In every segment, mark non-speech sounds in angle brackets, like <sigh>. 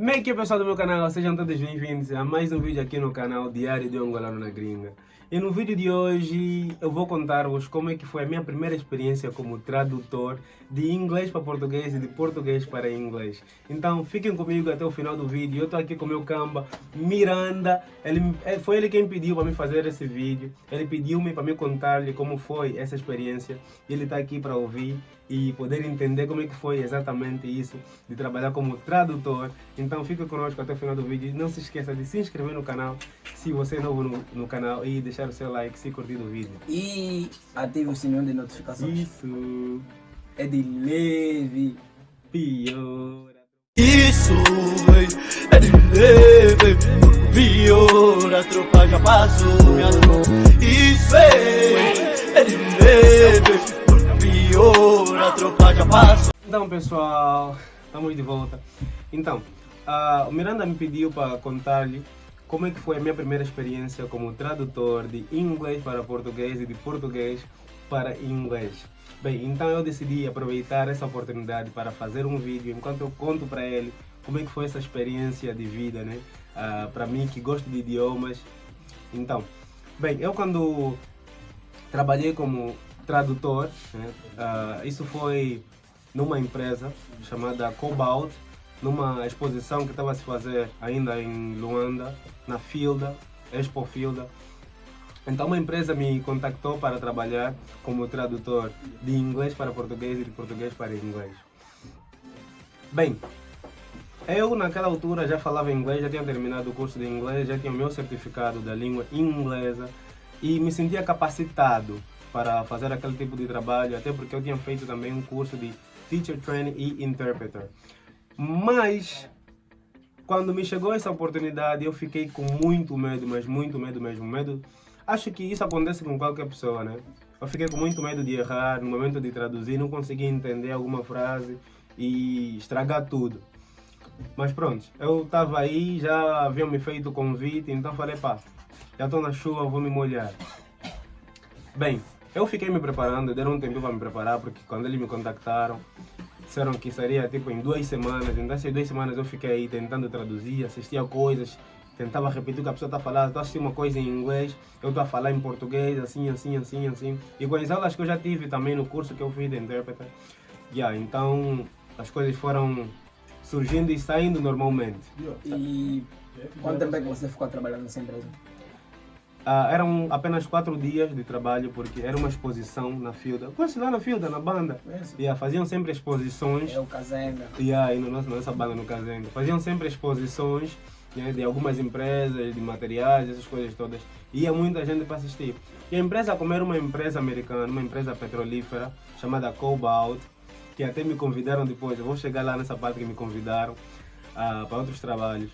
Como é que é pessoal do meu canal? Sejam todos bem-vindos a mais um vídeo aqui no canal Diário de Angolano na Gringa. E no vídeo de hoje eu vou contar-vos como é que foi a minha primeira experiência como tradutor de inglês para português e de português para inglês. Então fiquem comigo até o final do vídeo. Eu estou aqui com o meu camba Miranda. Ele, é, foi ele quem pediu para me fazer esse vídeo. Ele pediu-me para me contar-lhe como foi essa experiência. Ele está aqui para ouvir e poder entender como é que foi exatamente isso de trabalhar como tradutor. Então fica conosco até o final do vídeo. Não se esqueça de se inscrever no canal se você é novo no, no canal e deixar o seu like se curtir o vídeo. E ative o sininho de notificações. Isso É de leve. piora. Isso é de leve, pior, a tropa já passou. Isso véi, é de leve, pior, a tropa já passou. Então pessoal, estamos de volta. Então, ah, o Miranda me pediu para contar-lhe como é que foi a minha primeira experiência como tradutor de inglês para português e de português para inglês. Bem, então eu decidi aproveitar essa oportunidade para fazer um vídeo enquanto eu conto para ele como é que foi essa experiência de vida, né? Ah, para mim que gosto de idiomas. Então, bem, eu quando trabalhei como tradutor, né? Ah, isso foi numa empresa chamada Cobalt, numa exposição que estava a se fazer ainda em Luanda, na Filda, Expo Filda. Então uma empresa me contactou para trabalhar como tradutor de inglês para português e de português para inglês. Bem, eu naquela altura já falava inglês, já tinha terminado o curso de inglês, já tinha o meu certificado da língua inglesa e me sentia capacitado para fazer aquele tipo de trabalho, até porque eu tinha feito também um curso de Teacher Training e Interpreter. Mas quando me chegou essa oportunidade, eu fiquei com muito medo, mas muito medo mesmo, medo. Acho que isso acontece com qualquer pessoa, né? Eu fiquei com muito medo de errar no momento de traduzir, não conseguia entender alguma frase e estragar tudo. Mas pronto, eu estava aí, já haviam me feito o convite, então falei, pá, já estou na chuva, vou me molhar. Bem, eu fiquei me preparando, deram um tempo para me preparar, porque quando eles me contactaram, disseram que seria tipo em duas semanas, então essas duas semanas eu fiquei aí tentando traduzir, assistia coisas, tentava repetir o que a pessoa está falando, estou assistindo uma coisa em inglês, eu estou a falar em português, assim, assim, assim, assim. E com as aulas que eu já tive também no curso que eu fiz de intérprete, yeah, então as coisas foram surgindo e saindo normalmente. E quanto tempo é que você ficou trabalhando nessa empresa? Ah, eram apenas quatro dias de trabalho, porque era uma exposição na Filda. Conhece lá na Filda, na banda? Conheço. Yeah, faziam sempre exposições. É o Kazenga. Yeah, aí no nosso, na nossa banda no Casenga. Faziam sempre exposições né, de algumas empresas, de materiais, essas coisas todas. Ia muita gente para assistir. E a empresa, como era uma empresa americana, uma empresa petrolífera, chamada Cobalt, que até me convidaram depois, eu vou chegar lá nessa parte que me convidaram ah, para outros trabalhos.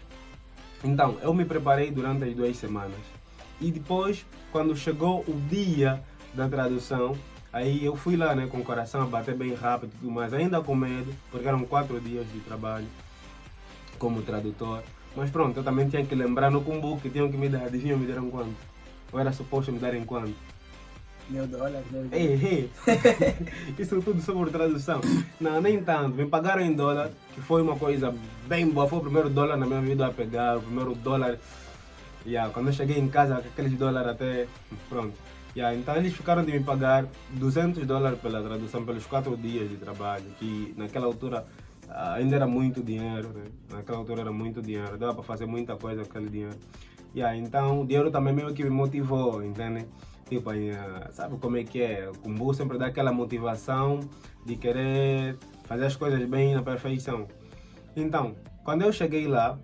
Então, eu me preparei durante as duas semanas. E depois, quando chegou o dia da tradução, aí eu fui lá né, com o coração a bater bem rápido e tudo mais, ainda com medo, porque eram quatro dias de trabalho como tradutor. Mas pronto, eu também tinha que lembrar no cumbu que tinham que me dar, adivinha me deram quanto? Ou era suposto me darem quanto? Mil dólares. Ei, ei. Isso tudo sobre tradução. Não, nem tanto. Me pagaram em dólar, que foi uma coisa bem boa. Foi o primeiro dólar na minha vida a pegar, o primeiro dólar. Yeah, quando eu cheguei em casa, aqueles dólares até. Pronto. Yeah, então eles ficaram de me pagar 200 dólares pela tradução, pelos quatro dias de trabalho, que naquela altura ah, ainda era muito dinheiro. Né? Naquela altura era muito dinheiro, dava para fazer muita coisa com aquele dinheiro. Yeah, então o dinheiro também meio que me motivou, entende? Tipo, ah, sabe como é que é? O Kumbu sempre dá aquela motivação de querer fazer as coisas bem na perfeição. Então, quando eu cheguei lá,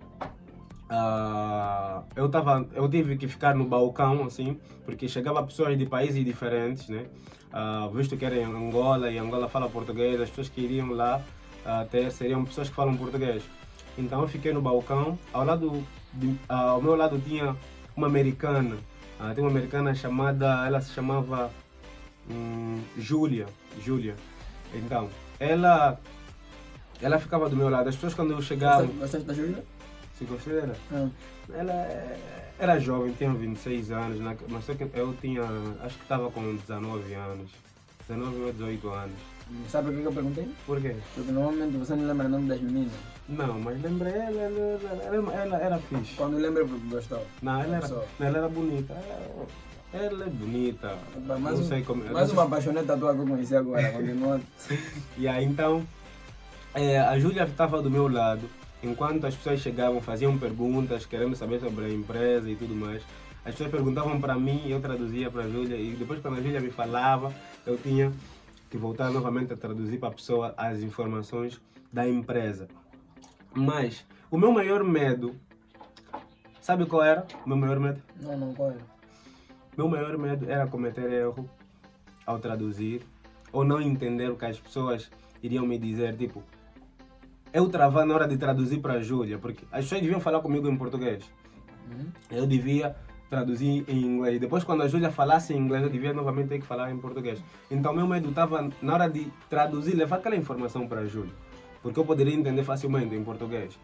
ah, eu, tava, eu tive que ficar no balcão, assim, porque chegava pessoas de países diferentes, né? Ah, visto que era em Angola e Angola fala português, as pessoas que iriam lá ter seriam pessoas que falam português. Então eu fiquei no balcão, ao, lado de, ao meu lado tinha uma americana, tem uma americana chamada, ela se chamava hum, Júlia, Júlia. Então, ela, ela ficava do meu lado. As pessoas quando eu chegava, Gostaste gostaste da Júlia? Se gostei dela, Ah. ela é- era jovem, tinha 26 anos, mas só que eu tinha, acho que estava com 19 anos, 19 ou 18 anos. Sabe por que eu perguntei? Por quê? Porque normalmente você não lembra o nome das meninas. Não, mas lembrei, ela, ela, ela, ela era fixe. Quando lembra porque gostou. Não, ela era, Só. ela era bonita. Ela, ela é bonita. Mas não um- sei como. Mais não uma apaixoneta tua que eu conheci agora, continua. <laughs> E aí, então, é, a Júlia estava do meu lado, enquanto as pessoas chegavam, faziam perguntas, querendo saber sobre a empresa e tudo mais. As pessoas perguntavam para mim, eu traduzia para a Júlia, e depois, quando a Júlia me falava, eu tinha que voltar novamente a traduzir para a pessoa as informações da empresa. Mas, o meu maior medo, sabe qual era? O meu maior medo? Não, não, qual era? Meu maior medo era cometer erro ao traduzir ou não entender o que as pessoas iriam me dizer, tipo, eu travar na hora de traduzir para a Júlia, porque as pessoas deviam falar comigo em português. Uhum. Eu devia traduzir em inglês. Depois, quando a Júlia falasse em inglês, eu devia novamente ter que falar em português. Então, meu medo estava na hora de traduzir, levar aquela informação para a Júlia, porque eu poderia entender facilmente em português.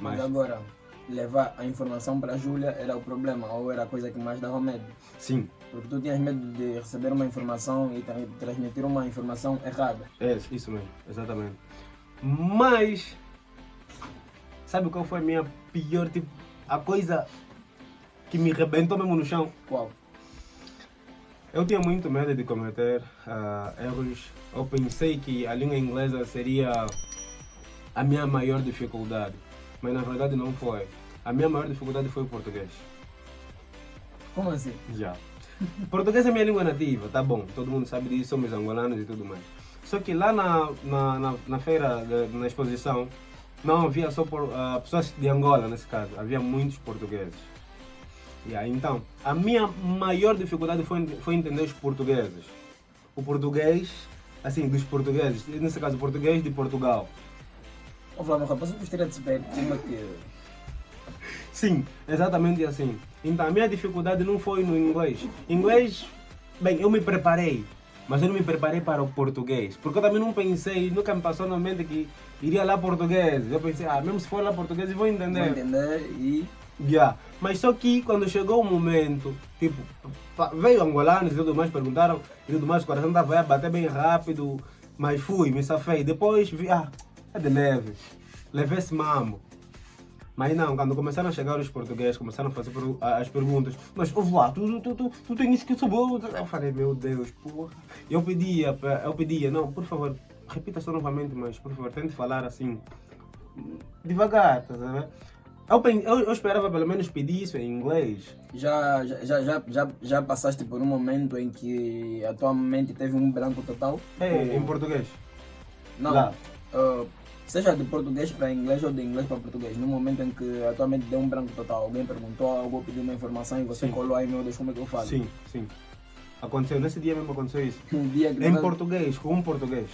Mas Mas, agora, levar a informação para a Júlia era o problema, ou era a coisa que mais dava medo? sim, Porque tu tinhas medo de receber uma informação e tra- transmitir uma informação errada. É, isso mesmo, exatamente. Mas, sabe qual foi a minha pior, tipo, a coisa que me rebentou mesmo no chão? Qual? Eu tinha muito medo de cometer ah, erros. Eu pensei que a língua inglesa seria a minha maior dificuldade, mas na verdade não foi. A minha maior dificuldade foi o português. Como assim? Já. Português é minha língua nativa, tá bom, todo mundo sabe disso, somos angolanos e tudo mais. Só que lá na, na, na, na feira, de- na exposição, não havia só por, ah, pessoas de Angola, nesse caso, havia muitos portugueses. Aí, então, a minha maior dificuldade foi, foi entender os portugueses. O português, assim, dos portugueses, nesse caso, português de Portugal. Ô Flávio, rapaz, eu gostaria de saber como é que... Sim, exatamente assim. Então a minha dificuldade não foi no inglês. Inglês, bem, eu me preparei, mas eu não me preparei para o português. Porque eu também não pensei, nunca me passou na mente que iria lá português. Eu pensei, ah, mesmo se for lá português, eu vou Vou entender. entender e... Yeah. Mas só que quando chegou o momento, tipo, veio angolanos e tudo mais, perguntaram e tudo mais, o coração estava a bater bem rápido, mas fui, me safei. Depois vi, ah, é de leve, levei esse mambo. Mas não, quando começaram a chegar os portugueses, começaram a fazer as perguntas, mas ouve lá, tu, tu, tu, tu tens que saber. Eu falei, meu Deus, porra. Eu pedia, eu pedia, não, por favor, repita só novamente, mas por favor, tente falar assim, devagar, tá vendo? Eu, eu, eu esperava pelo menos pedir isso em inglês. Já, já, já, já, já, passaste por um momento em que a tua mente teve um branco total? É, em português. Não. Lá. ah, seja de português para inglês ou de inglês para português. No momento em que a tua mente deu um branco total, alguém perguntou algo, pediu uma informação e você Sim. colou aí, meu Deus, como é que eu falo? Sim, sim. Aconteceu, nesse dia mesmo aconteceu isso. <laughs> Um dia que Em nós- português, com um português.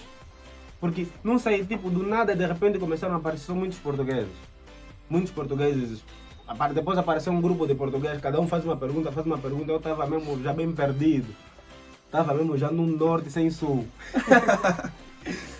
Porque, não sei, tipo, do nada, de repente começaram a aparecer muitos portugueses. Muitos portugueses. Depois apareceu um grupo de portugueses, cada um faz uma pergunta, faz uma pergunta. Eu estava mesmo já bem perdido. Estava mesmo já no norte sem sul. <laughs>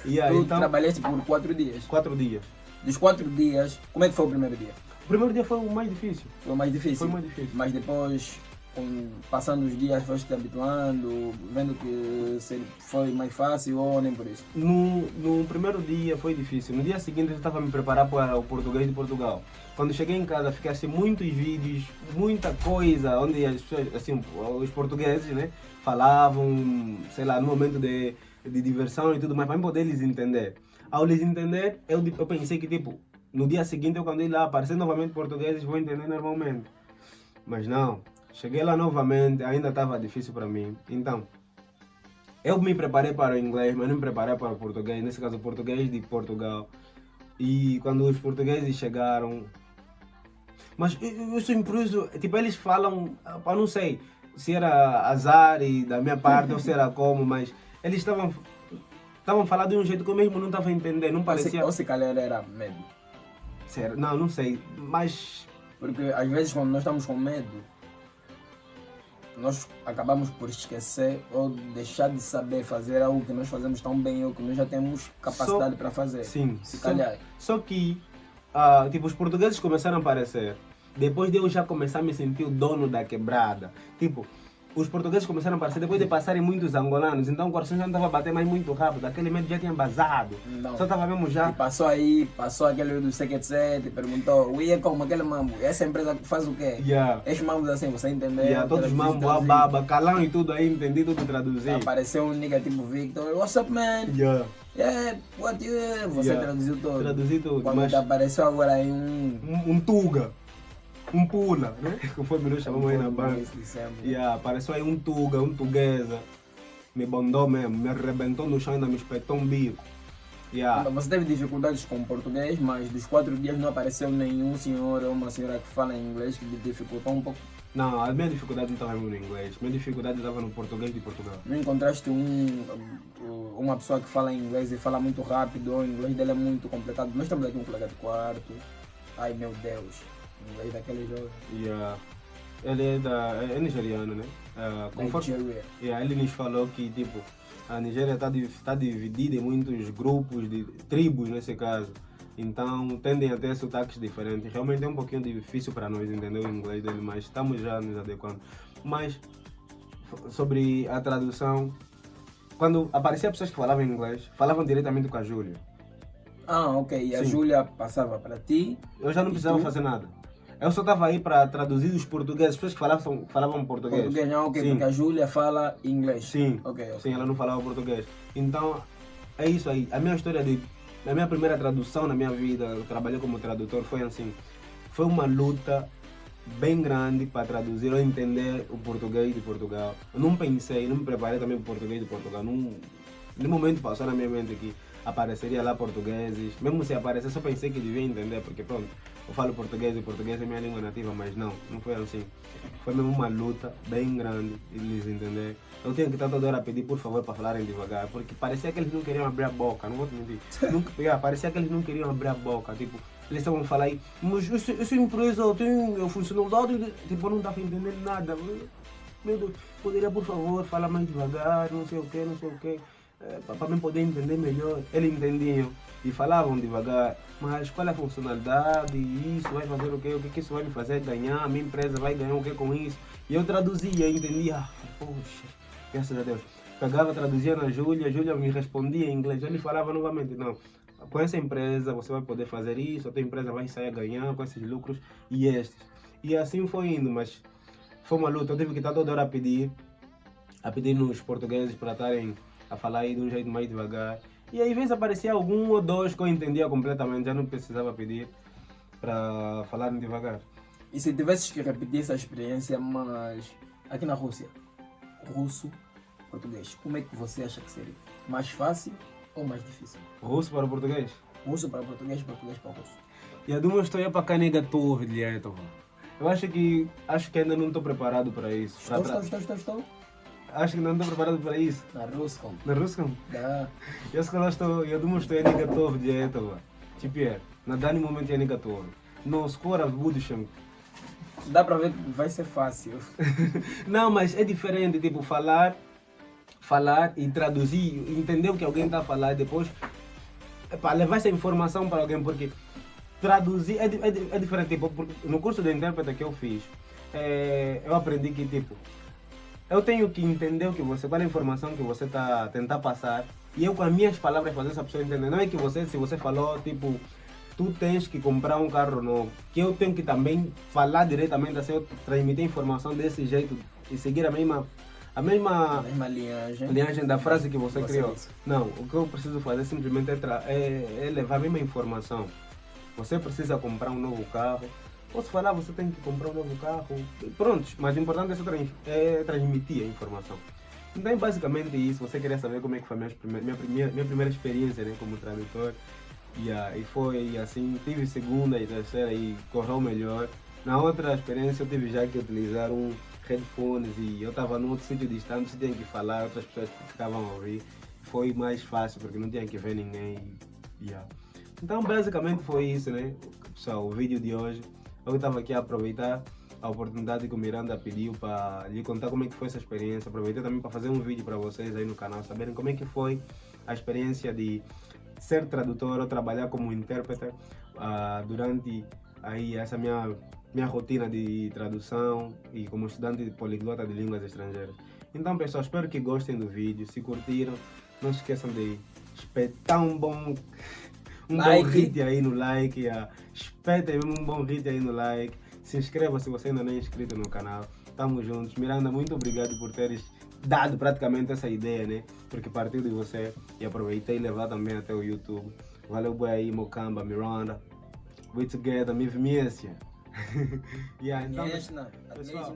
e aí, Tu então, trabalhaste por quatro dias. quatro dias. Dos quatro dias, como é que foi o primeiro dia? O primeiro dia foi o mais difícil. Foi o mais difícil? Foi o mais difícil. Mas depois, com, passando os dias, foste te habituando, vendo que foi mais fácil ou nem por isso? No, no primeiro dia foi difícil. No dia seguinte eu estava a me preparar para o português de Portugal. Quando cheguei em casa, fiquei assim muitos vídeos, muita coisa, onde as pessoas, assim, os portugueses, né, falavam, sei lá, no momento de, de diversão e tudo mais, para poder eles entender. Ao lhes entender, eu, eu pensei que, tipo, no dia seguinte, eu quando ir lá, aparecer novamente portugueses, vou entender normalmente. Mas não, cheguei lá novamente, ainda estava difícil para mim. Então, eu me preparei para o inglês, mas não me preparei para o português, nesse caso o português de Portugal. E quando os portugueses chegaram. Mas eu, eu sou tipo, eles falam, eu não sei se era azar e da minha parte ou se era como, mas eles estavam estavam falando de um jeito que eu mesmo não estava entendendo, não Ou se, parecia. ou se calhar era medo. ser- Não, não sei, mas Porque às vezes quando nós estamos com medo, nós acabamos por esquecer ou deixar de saber fazer algo que nós fazemos tão bem ou que nós já temos capacidade para fazer. sim. Se só- calhar. Só que, ah, tipo, os portugueses começaram a aparecer. Depois de eu já começar a me sentir o dono da quebrada. Tipo, os portugueses começaram a aparecer depois de passarem muitos angolanos, então o coração já não estava a bater mais muito rápido, aquele medo já tinha vazado. Não. Só estava mesmo já. E passou aí, passou aquele do e perguntou, o é como aquele mambo? Essa empresa faz o quê? Yeah. Esses mambos assim, você entendeu? Yeah, todos Traduzir, mambo, a baba, calão e tudo aí, entendi tudo traduzir. Apareceu um nigga tipo Victor, what's up man? Yeah. Yeah, what you... Você Yeah. traduziu todo. Traduzi tudo, Quando mas apareceu agora aí um... um, um tuga, um pula, né? Conforme nós chamamos aí na. Yeah, apareceu aí um tuga, um tuguesa, me bondou mesmo, me arrebentou no chão e ainda me espetou um bico. Yeah. Você teve dificuldades com português, mas dos quatro dias não apareceu nenhum senhor ou uma senhora que fala inglês que lhe dificultou um pouco. Não, a minha dificuldade não estava no inglês, minha dificuldade estava no português de Portugal. Não encontraste um, uma pessoa que fala inglês e fala muito rápido, o inglês dele é muito complicado. Nós temos aqui um colega de quarto. Ai meu Deus, inglês daquele jovem. Yeah. Ele é, da, é nigeriano, né? Ah, conforme, Nigeria. yeah, ele nos falou que tipo, a Nigéria está tá dividida em muitos grupos, de tribos nesse caso. Então tendem a ter sotaques diferentes. Realmente é um pouquinho difícil para nós entender o inglês dele, mas estamos já nos adequando. Mas sobre a tradução, quando aparecia pessoas que falavam inglês, falavam diretamente com a Júlia. Ah, ok. E a. Júlia passava para ti. Eu já não precisava tu? fazer nada. Eu só estava aí para traduzir os portugueses, as pessoas que falavam, falavam português. Português, não, ok, Sim. porque a Júlia fala inglês. Sim. Ok, ok. Sim, ela não falava português. Então, é isso aí. A minha história de. A minha primeira tradução na minha vida, eu trabalhei como tradutor, foi assim. Foi uma luta bem grande para traduzir ou entender o português de Portugal. Eu não pensei, não me preparei também para o português de Portugal. Não, no momento passou na minha mente que apareceria lá portugueses. Mesmo se aparecer, só pensei que devia entender, porque pronto, eu falo português e português é minha língua nativa, mas não, não foi assim. Foi mesmo uma luta bem grande eles entender. Eu tinha que estar toda hora a pedir por favor para falarem devagar, porque parecia que eles não queriam abrir a boca, não vou te mentir. <laughs> Nunca, yeah, parecia que eles não queriam abrir a boca, tipo, eles estavam a falar aí, mas essa, essa empresa tem a funcionalidade, de-" tipo, eu não estava entendendo nada. Meu Deus, poderia por favor falar mais devagar, não sei o que, não sei o que, para mim poder entender melhor. Eles entendiam e falavam devagar, mas qual é a funcionalidade, isso vai fazer o quê, o que, que isso vai me fazer ganhar, a minha empresa vai ganhar o que com isso. E eu traduzia, entendia, ah, poxa, graças a Deus. Pegava, traduzia na Júlia, a Júlia me respondia em inglês, ele falava novamente, não, com essa empresa você vai poder fazer isso, a tua empresa vai sair a ganhar com esses lucros e estes. E assim foi indo, mas foi uma luta, eu tive que estar toda hora a pedir, a pedir nos portugueses para estarem a falar aí de um jeito mais devagar. E aí, às vezes aparecia algum ou dois que eu entendia completamente, já não precisava pedir para falarem devagar. E se tivesses que repetir essa experiência, mas aqui na Rússia, russo, português, como é que você acha que seria? Mais fácil ou mais difícil? Russo para português. Russo para português, português para russo. Я думаю, что я пока не готов для этого. Eu acho que acho que ainda não estou preparado para isso. Pra Estou, tra- estou, estou, estou, estou. Acho que não estou preparado para isso. На русском. На русском? Да. Я сказал, что я думаю, что я не готов для этого. Теперь, на данный момент я не готов. Но скоро, в будущем. Dá para ver que vai ser fácil. <laughs> Não, mas é diferente, tipo, falar, falar e traduzir, entender o que alguém está a falar e depois para levar essa informação para alguém, porque traduzir é, di- é, di- é diferente. Tipo, porque no curso de intérprete que eu fiz, eh, eu aprendi que, tipo, eu tenho que entender o que você, qual é a informação que você está tentar passar e eu com as minhas palavras fazer essa pessoa entender. Não é que você, se você falou, tipo, tu tens que comprar um carro novo, que eu tenho que também falar diretamente assim, eu transmitir a informação desse jeito e seguir a mesma, a A mesma mesma linhagem. linhagem da frase que você, Você criou. disse. Não, o que eu preciso fazer simplesmente é, é- é levar a mesma informação. Você precisa comprar um novo carro. Posso falar, você tem que comprar um novo carro. Pronto, mas o importante é, trans- é transmitir a informação. Então basicamente isso. Você queria saber como é que foi minha, minha, primeira, minha primeira experiência né, como tradutor. E, ah, e foi assim, tive segunda e terceira e correu melhor. Na outra experiência eu tive já que utilizar um headphones e eu estava num outro sítio distante, você tinha que falar, outras pessoas ficavam a ouvir. Foi mais fácil porque não tinha que ver ninguém. yeah. Então basicamente foi isso, né? Pessoal, o vídeo de hoje. Eu estava aqui a aproveitar a oportunidade que o Miranda pediu para lhe contar como é que foi essa experiência. Aproveitei também para fazer um vídeo para vocês aí no canal, saberem como é que foi a experiência de ser tradutor ou trabalhar como intérprete ah, durante aí essa minha minha rotina de tradução e como estudante poliglota de línguas estrangeiras. Então, pessoal, espero que gostem do vídeo. Se curtiram, não se esqueçam de espetar um bom, um Like. bom hit aí no like. ah. Espetem mesmo um bom hit aí no like. Se inscreva se você ainda não é inscrito no canal. Tamo juntos. Miranda, muito obrigado por teres dado praticamente essa ideia, né? Porque partiu de você e aproveitei e levar também até o YouTube. Valeu, boy aí, Mocamba, Miranda. We together, Miv Miesia. <laughs> yeah, então, Yes, pessoal,